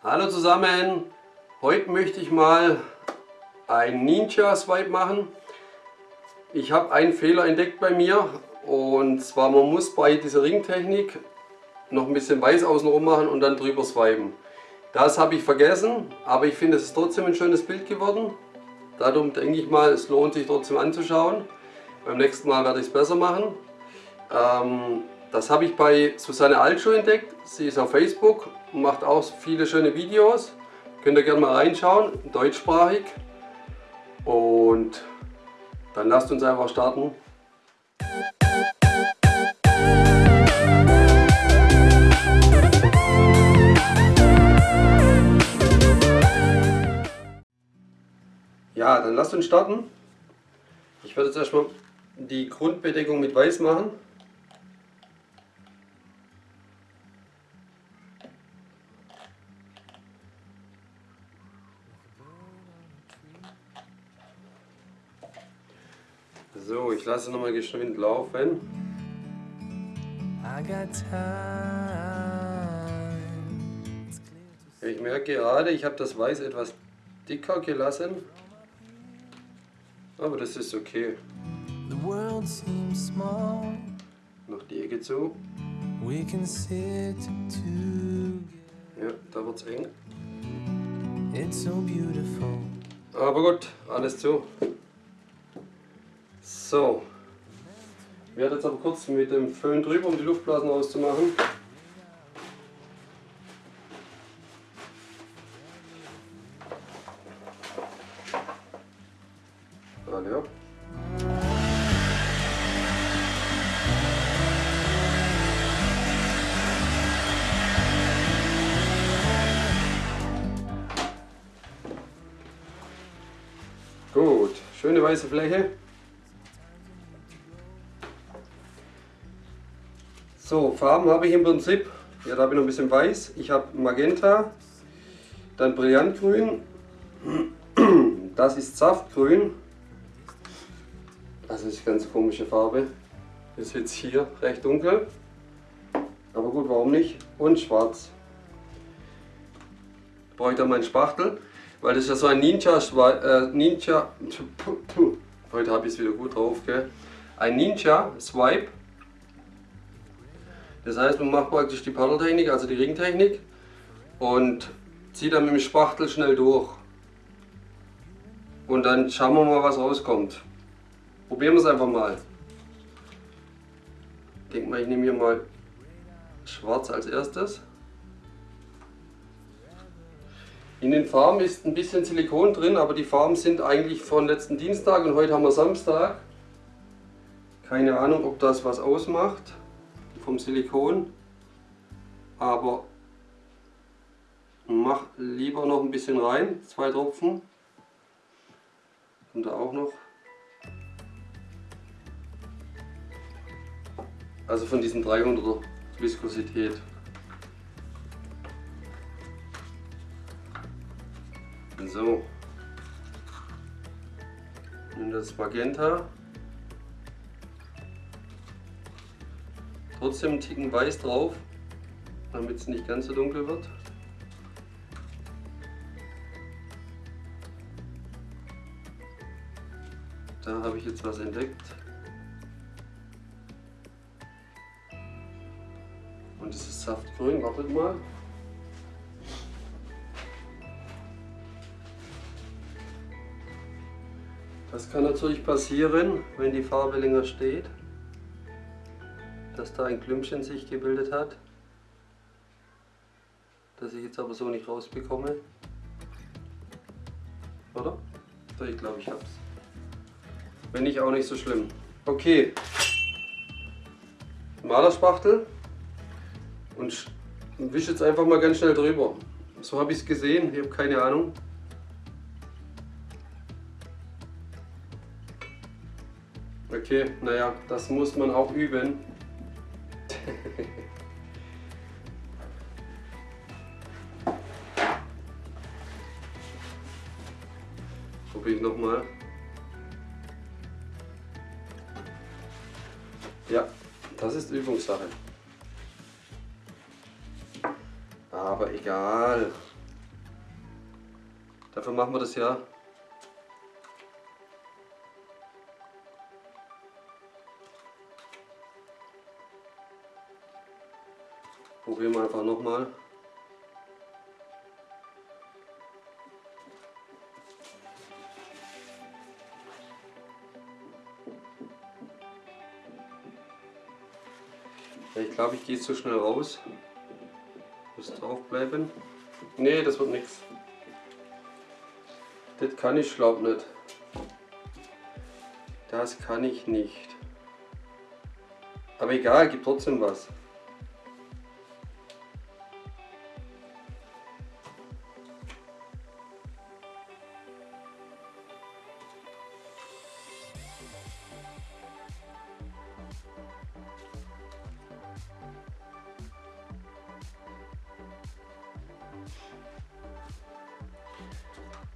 Hallo zusammen, heute möchte ich mal ein Ninja Swipe machen. Ich habe einen Fehler entdeckt bei mir und zwar man muss bei dieser Ringtechnik noch ein bisschen weiß außenrum machen und dann drüber swipen. Das habe ich vergessen, aber ich finde es ist trotzdem ein schönes Bild geworden. Darum denke ich mal, es lohnt sich trotzdem anzuschauen. Beim nächsten Mal werde ich es besser machen. Ähm, das habe ich bei Susanne Altschuh entdeckt. Sie ist auf Facebook und macht auch viele schöne Videos. Könnt ihr gerne mal reinschauen, deutschsprachig. Und dann lasst uns einfach starten. Ja, dann lasst uns starten. Ich werde jetzt erstmal die Grundbedeckung mit Weiß machen. So, ich lasse nochmal geschwind laufen. Ich merke gerade, ich habe das Weiß etwas dicker gelassen, aber das ist okay. Noch die Ecke zu. Ja, da wird es eng. Aber gut, alles zu. So. Ich werde jetzt aber kurz mit dem Föhn drüber, um die Luftblasen ab. Gut, schöne weiße Fläche. So, Farben habe ich im Prinzip, ja, da habe ich noch ein bisschen weiß. Ich habe Magenta, dann Brillantgrün, das ist Saftgrün. Das ist eine ganz komische Farbe. Ist jetzt hier recht dunkel. Aber gut, warum nicht? Und schwarz. Brauche ich da meinen Spachtel, weil das ist ja so ein Ninja, äh, Ninja, heute habe ich es wieder gut drauf, gell? Ein Ninja Swipe das heißt, man macht praktisch die Paddeltechnik, also die Ringtechnik und zieht dann mit dem Spachtel schnell durch. Und dann schauen wir mal, was rauskommt. Probieren wir es einfach mal. Ich denke mal, ich nehme hier mal schwarz als erstes. In den Farben ist ein bisschen Silikon drin, aber die Farben sind eigentlich von letzten Dienstag und heute haben wir Samstag. Keine Ahnung, ob das was ausmacht vom Silikon, aber mach lieber noch ein bisschen rein, zwei Tropfen. Und da auch noch. Also von diesen 300er Viskosität. So. Und das Magenta. Trotzdem einen Ticken weiß drauf, damit es nicht ganz so dunkel wird. Da habe ich jetzt was entdeckt. Und es ist Saftgrün, wartet mal. Das kann natürlich passieren, wenn die Farbe länger steht dass da ein Klümpchen sich gebildet hat, das ich jetzt aber so nicht rausbekomme. Oder? Ich glaube, ich hab's. Wenn nicht, auch nicht so schlimm. Okay. Malerspachtel und wische jetzt einfach mal ganz schnell drüber. So habe ich es gesehen, ich habe keine Ahnung. Okay, naja, das muss man auch üben. Ich nochmal. Ja, das ist Übungssache. Aber egal. Dafür machen wir das ja. Probieren wir einfach nochmal. Ich glaube, ich gehe zu schnell raus. Muss draufbleiben. Nee, das wird nichts. Das kann ich glaub nicht. Das kann ich nicht. Aber egal, gibt trotzdem was.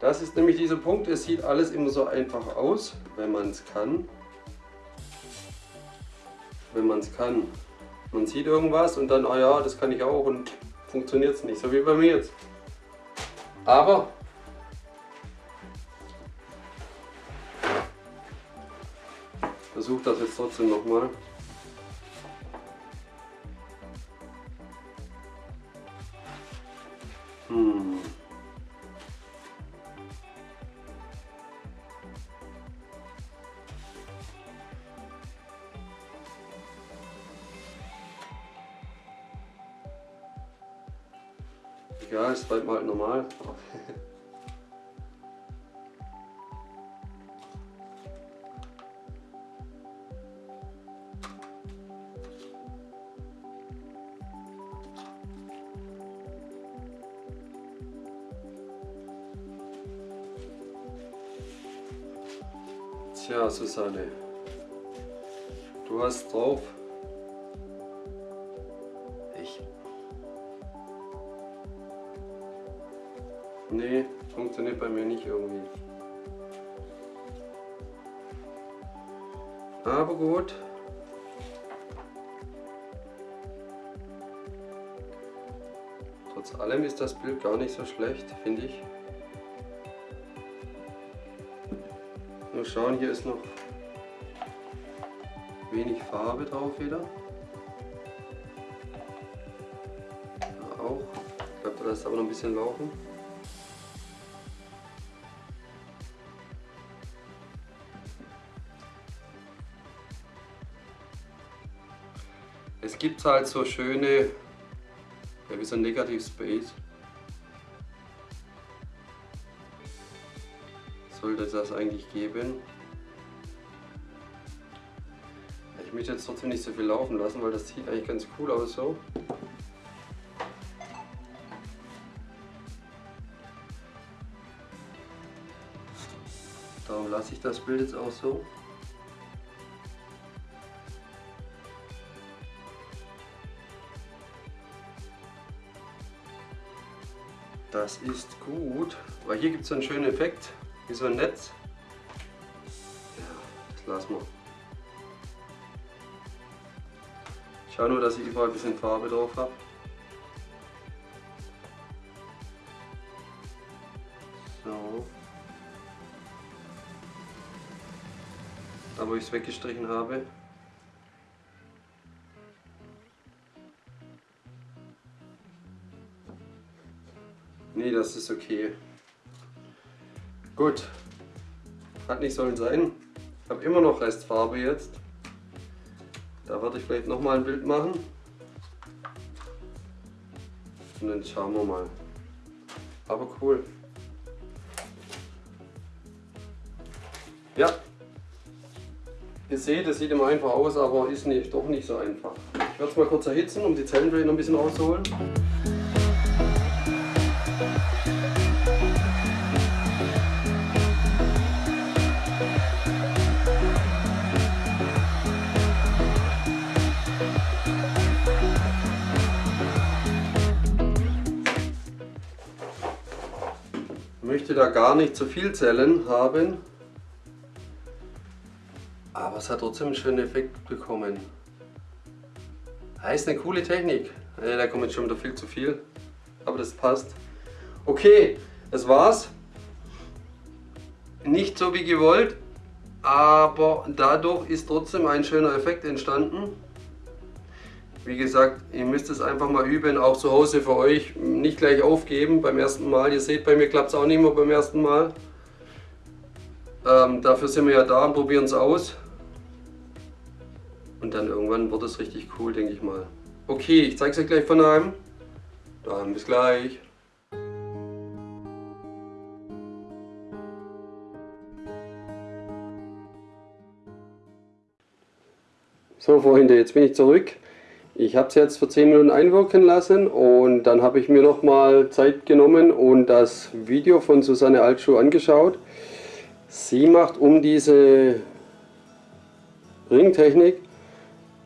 Das ist nämlich dieser Punkt, es sieht alles immer so einfach aus, wenn man es kann. Wenn man es kann. Man sieht irgendwas und dann, ah ja, das kann ich auch und funktioniert es nicht, so wie bei mir jetzt. Aber versuche das jetzt trotzdem nochmal. Hm. Tja, Susanne, du hast drauf. Ich. Nee, funktioniert bei mir nicht irgendwie. Aber gut. Trotz allem ist das Bild gar nicht so schlecht, finde ich. Schauen, hier ist noch wenig Farbe drauf wieder. Da auch. Ich glaube, da lässt aber noch ein bisschen laufen. Es gibt halt so schöne, ja, wie so ein Negative Space. Sollte das eigentlich geben. Ich möchte jetzt trotzdem nicht so viel laufen lassen, weil das sieht eigentlich ganz cool aus so. Darum lasse ich das Bild jetzt auch so. Das ist gut, weil hier gibt es einen schönen Effekt. Wie so ein Netz. Ja, das lassen wir. Ich schaue nur, dass ich überall ein bisschen Farbe drauf habe. So. Da wo ich es weggestrichen habe. Nee, das ist okay. Gut, hat nicht sollen sein. Ich habe immer noch Restfarbe jetzt. Da werde ich vielleicht nochmal ein Bild machen. Und dann schauen wir mal. Aber cool. Ja, ihr seht, es sieht immer einfach aus, aber ist nicht, doch nicht so einfach. Ich werde es mal kurz erhitzen, um die Zellendrain noch ein bisschen rauszuholen. Da gar nicht zu viel Zellen haben, aber es hat trotzdem einen schönen Effekt bekommen. Heißt eine coole Technik. Da kommt jetzt schon wieder viel zu viel, aber das passt. Okay, das war's. nicht so wie gewollt, aber dadurch ist trotzdem ein schöner Effekt entstanden. Wie gesagt, ihr müsst es einfach mal üben, auch zu Hause für euch. Nicht gleich aufgeben beim ersten Mal. Ihr seht, bei mir klappt es auch nicht mehr beim ersten Mal. Ähm, dafür sind wir ja da und probieren es aus. Und dann irgendwann wird es richtig cool, denke ich mal. Okay, ich zeige es euch gleich von einem. Dann bis gleich. So Freunde, jetzt bin ich zurück. Ich habe es jetzt für 10 Minuten einwirken lassen und dann habe ich mir nochmal Zeit genommen und das Video von Susanne Altschuh angeschaut. Sie macht um diese Ringtechnik,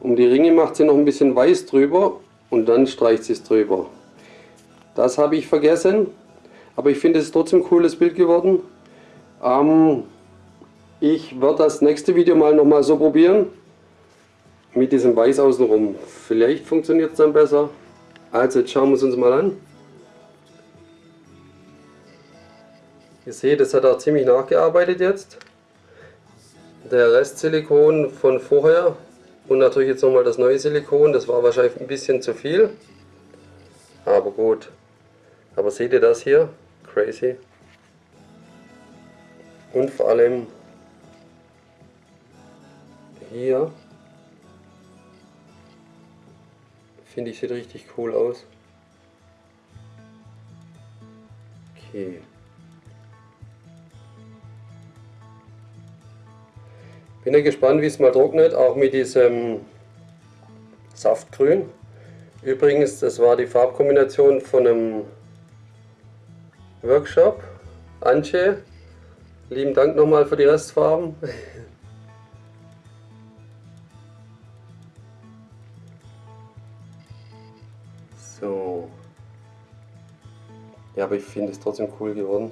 um die Ringe macht sie noch ein bisschen weiß drüber und dann streicht sie es drüber. Das habe ich vergessen, aber ich finde es trotzdem ein cooles Bild geworden. Ähm, ich werde das nächste Video mal nochmal so probieren mit diesem Weiß außenrum. Vielleicht funktioniert es dann besser. Also jetzt schauen wir es uns mal an. Ihr seht, das hat auch ziemlich nachgearbeitet jetzt. Der Rest Silikon von vorher und natürlich jetzt nochmal das neue Silikon. Das war wahrscheinlich ein bisschen zu viel. Aber gut. Aber seht ihr das hier? Crazy. Und vor allem hier Finde ich, sieht richtig cool aus. Okay. Bin ja gespannt, wie es mal trocknet, auch mit diesem Saftgrün. Übrigens, das war die Farbkombination von einem Workshop. Anche, lieben Dank nochmal für die Restfarben. Ja, aber ich finde es trotzdem cool geworden.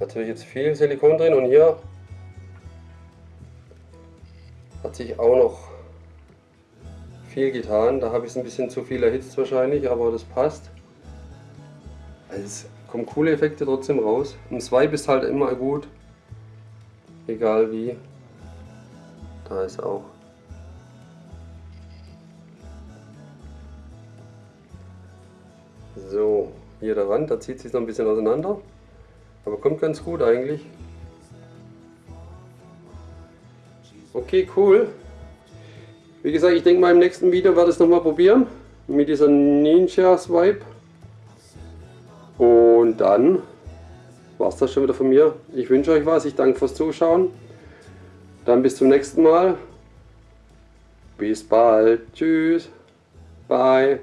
Natürlich jetzt viel Silikon drin und hier hat sich auch noch viel getan. Da habe ich es ein bisschen zu viel erhitzt wahrscheinlich, aber das passt. Also es kommen coole Effekte trotzdem raus. Ein Swipe ist halt immer gut. Egal wie. Da ist auch So, hier der Rand, da zieht sich noch ein bisschen auseinander. Aber kommt ganz gut eigentlich. Okay, cool. Wie gesagt, ich denke mal im nächsten Video werde ich es nochmal probieren. Mit dieser Ninja Swipe. Und dann war es das schon wieder von mir. Ich wünsche euch was. Ich danke fürs Zuschauen. Dann bis zum nächsten Mal. Bis bald. Tschüss. Bye.